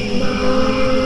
uma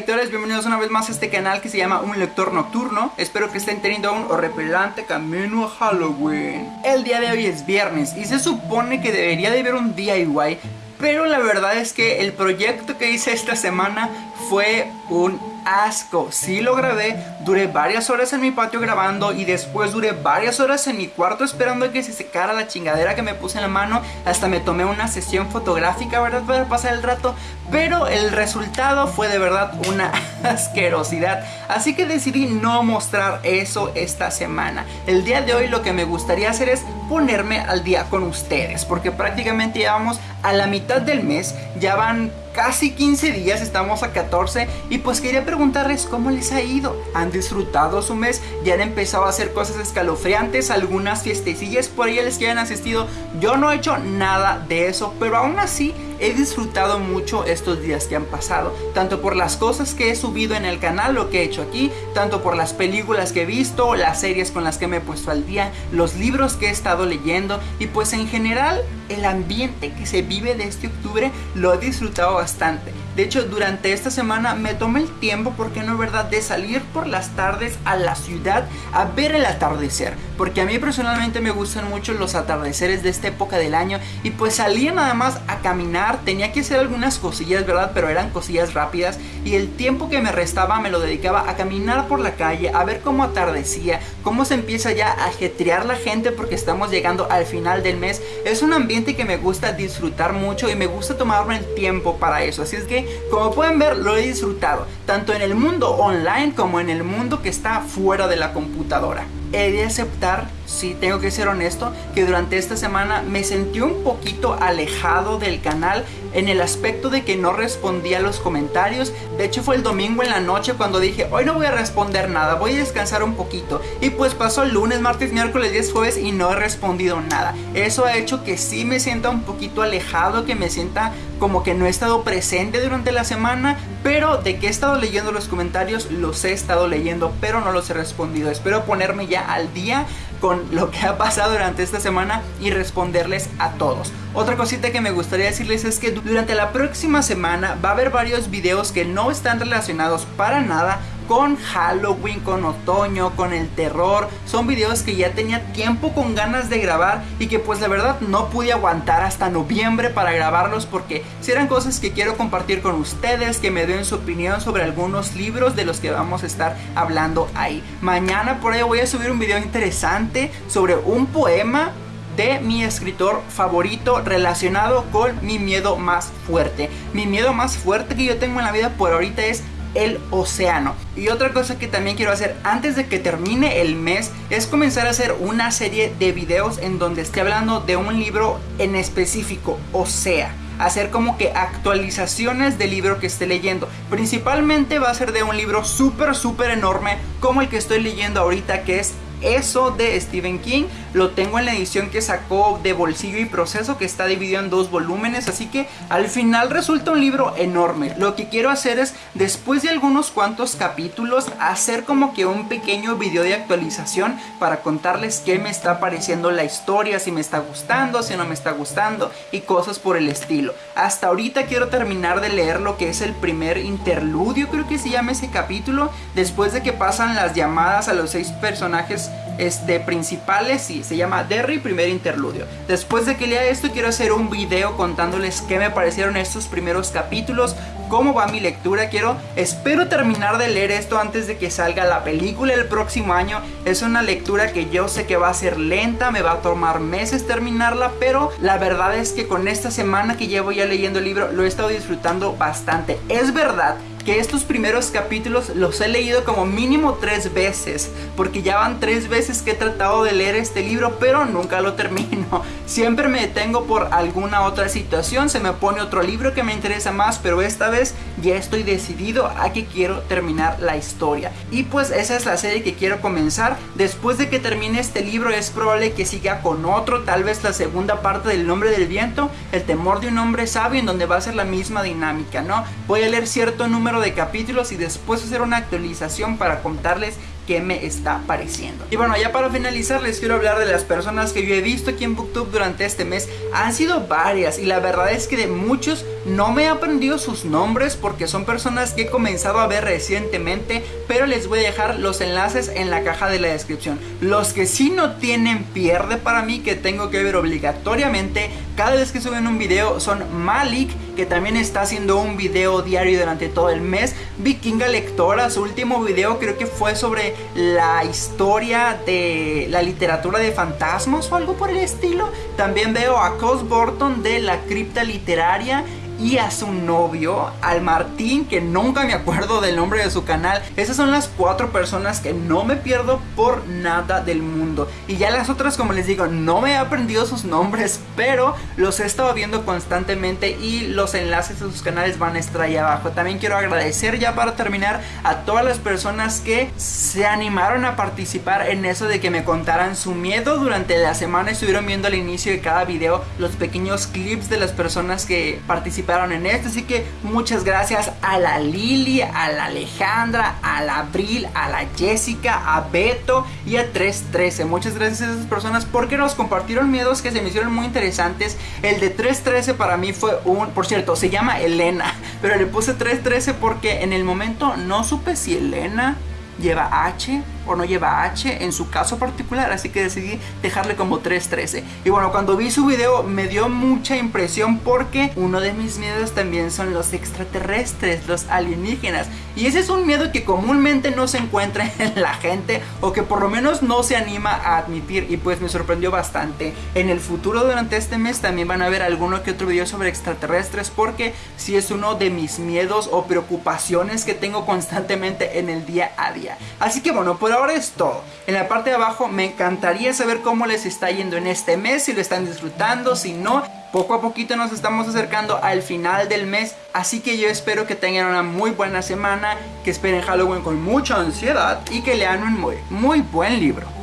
lectores, bienvenidos una vez más a este canal que se llama Un Lector Nocturno. Espero que estén teniendo un horripilante camino a Halloween. El día de hoy es viernes y se supone que debería de haber un DIY Pero la verdad es que el proyecto que hice esta semana fue un asco. Sí lo grabé, duré varias horas en mi patio grabando y después duré varias horas en mi cuarto esperando que se secara la chingadera que me puse en la mano. Hasta me tomé una sesión fotográfica, ¿verdad? Para pasar el rato. Pero el resultado fue de verdad una asquerosidad. Así que decidí no mostrar eso esta semana. El día de hoy lo que me gustaría hacer es ponerme al día con ustedes. Porque prácticamente llevamos a la mitad del mes. Ya van casi 15 días, estamos a 14 y pues quería preguntarles cómo les ha ido. ¿Han disfrutado su mes? ¿Ya han empezado a hacer cosas escalofriantes? ¿Algunas fiestecillas por ahí les que han asistido? Yo no he hecho nada de eso, pero aún así he disfrutado mucho estos días que han pasado, tanto por las cosas que he subido en el canal, lo que he hecho aquí, tanto por las películas que he visto, las series con las que me he puesto al día, los libros que he estado leyendo y pues en general el ambiente que se vive de este octubre lo he disfrutado bastante bastante. De hecho, durante esta semana me tomé el tiempo, porque no es verdad, de salir por las tardes a la ciudad a ver el atardecer. Porque a mí personalmente me gustan mucho los atardeceres de esta época del año. Y pues salía nada más a caminar, tenía que hacer algunas cosillas, ¿verdad? Pero eran cosillas rápidas. Y el tiempo que me restaba me lo dedicaba a caminar por la calle, a ver cómo atardecía, cómo se empieza ya a ajetrear la gente porque estamos llegando al final del mes. Es un ambiente que me gusta disfrutar mucho y me gusta tomarme el tiempo para eso. Así es que como pueden ver lo he disfrutado, tanto en el mundo online como en el mundo que está fuera de la computadora he de aceptar, si tengo que ser honesto, que durante esta semana me sentí un poquito alejado del canal en el aspecto de que no respondía a los comentarios. De hecho fue el domingo en la noche cuando dije, hoy no voy a responder nada, voy a descansar un poquito. Y pues pasó el lunes, martes, miércoles, 10 jueves y no he respondido nada. Eso ha hecho que sí me sienta un poquito alejado, que me sienta como que no he estado presente durante la semana, pero de que he estado leyendo los comentarios, los he estado leyendo, pero no los he respondido. Espero ponerme ya al día con lo que ha pasado durante esta semana y responderles a todos. Otra cosita que me gustaría decirles es que durante la próxima semana va a haber varios videos que no están relacionados para nada con Halloween, con otoño, con el terror. Son videos que ya tenía tiempo con ganas de grabar y que pues la verdad no pude aguantar hasta noviembre para grabarlos porque si eran cosas que quiero compartir con ustedes, que me den su opinión sobre algunos libros de los que vamos a estar hablando ahí. Mañana por ahí voy a subir un video interesante sobre un poema de mi escritor favorito relacionado con mi miedo más fuerte. Mi miedo más fuerte que yo tengo en la vida por ahorita es el océano. Y otra cosa que también quiero hacer antes de que termine el mes es comenzar a hacer una serie de videos en donde esté hablando de un libro en específico, o sea, hacer como que actualizaciones del libro que esté leyendo. Principalmente va a ser de un libro súper, súper enorme como el que estoy leyendo ahorita que es eso de Stephen King lo tengo en la edición que sacó de bolsillo y proceso que está dividido en dos volúmenes así que al final resulta un libro enorme. Lo que quiero hacer es después de algunos cuantos capítulos hacer como que un pequeño video de actualización para contarles qué me está pareciendo la historia si me está gustando si no me está gustando y cosas por el estilo. Hasta ahorita quiero terminar de leer lo que es el primer interludio creo que se llama ese capítulo. Después de que pasan las llamadas a los seis personajes este, principales y se llama Derry primer interludio. Después de que lea esto quiero hacer un video contándoles qué me parecieron estos primeros capítulos, cómo va mi lectura, quiero, espero terminar de leer esto antes de que salga la película el próximo año. Es una lectura que yo sé que va a ser lenta, me va a tomar meses terminarla, pero la verdad es que con esta semana que llevo ya leyendo el libro lo he estado disfrutando bastante. Es verdad que estos primeros capítulos los he leído como mínimo tres veces, porque ya van tres veces que he tratado de leer este libro, pero nunca lo termino. Siempre me detengo por alguna otra situación, se me pone otro libro que me interesa más, pero esta vez ya estoy decidido a que quiero terminar la historia. Y pues esa es la serie que quiero comenzar. Después de que termine este libro es probable que siga con otro, tal vez la segunda parte del nombre del viento, el temor de un hombre sabio, en donde va a ser la misma dinámica, ¿no? Voy a leer cierto número de capítulos y después hacer una actualización para contarles me está pareciendo. Y bueno, ya para finalizar les quiero hablar de las personas que yo he visto aquí en Booktube durante este mes. Han sido varias y la verdad es que de muchos no me he aprendido sus nombres porque son personas que he comenzado a ver recientemente, pero les voy a dejar los enlaces en la caja de la descripción. Los que sí no tienen pierde para mí que tengo que ver obligatoriamente cada vez que suben un video son Malik, que también está haciendo un video diario durante todo el mes, Vikinga Lectora, su último video creo que fue sobre la historia de la literatura de fantasmas o algo por el estilo. También veo a Cos Borton de la cripta literaria y a su novio, al Martín, que nunca me acuerdo del nombre de su canal. Esas son las cuatro personas que no me pierdo por nada del mundo. Y ya las otras, como les digo, no me he aprendido sus nombres, pero los he estado viendo constantemente y los enlaces de sus canales van a estar ahí abajo. También quiero agradecer ya para terminar a todas las personas que se animaron a participar en eso de que me contaran su miedo durante la semana. Estuvieron viendo al inicio de cada video los pequeños clips de las personas que participaron en esto. Así que muchas gracias a la Lili, a la Alejandra, a la Abril, a la Jessica, a Beto y a 313. Muchas gracias a esas personas porque nos compartieron miedos que se me hicieron muy interesantes. El de 313 para mí fue un, por cierto, se llama Elena, pero le puse 313 porque en el momento no supe si Elena lleva H o no lleva H en su caso particular, así que decidí dejarle como 313. Y bueno, cuando vi su video me dio mucha impresión porque uno de mis miedos también son los extraterrestres, los alienígenas. Y ese es un miedo que comúnmente no se encuentra en la gente o que por lo menos no se anima a admitir y pues me sorprendió bastante. En el futuro durante este mes también van a ver alguno que otro video sobre extraterrestres porque si es uno de mis miedos o preocupaciones que tengo constantemente en el día a día. Así que bueno, por es todo. En la parte de abajo me encantaría saber cómo les está yendo en este mes, si lo están disfrutando, si no. Poco a poquito nos estamos acercando al final del mes, así que yo espero que tengan una muy buena semana, que esperen Halloween con mucha ansiedad y que lean un muy buen libro.